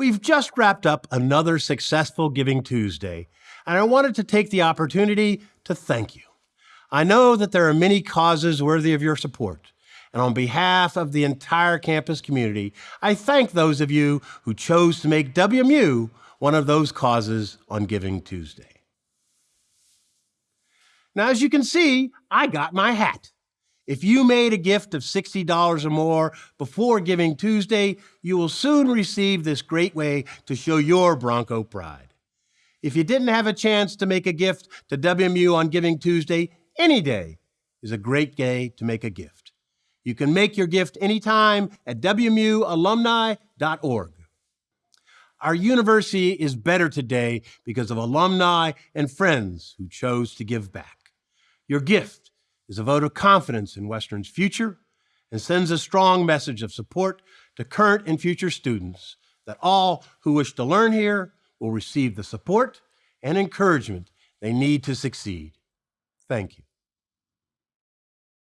We've just wrapped up another successful Giving Tuesday, and I wanted to take the opportunity to thank you. I know that there are many causes worthy of your support, and on behalf of the entire campus community, I thank those of you who chose to make WMU one of those causes on Giving Tuesday. Now, as you can see, I got my hat. If you made a gift of $60 or more before Giving Tuesday, you will soon receive this great way to show your Bronco pride. If you didn't have a chance to make a gift to WMU on Giving Tuesday, any day is a great day to make a gift. You can make your gift anytime at WMUalumni.org. Our university is better today because of alumni and friends who chose to give back. Your gift is a vote of confidence in Western's future and sends a strong message of support to current and future students that all who wish to learn here will receive the support and encouragement they need to succeed. Thank you.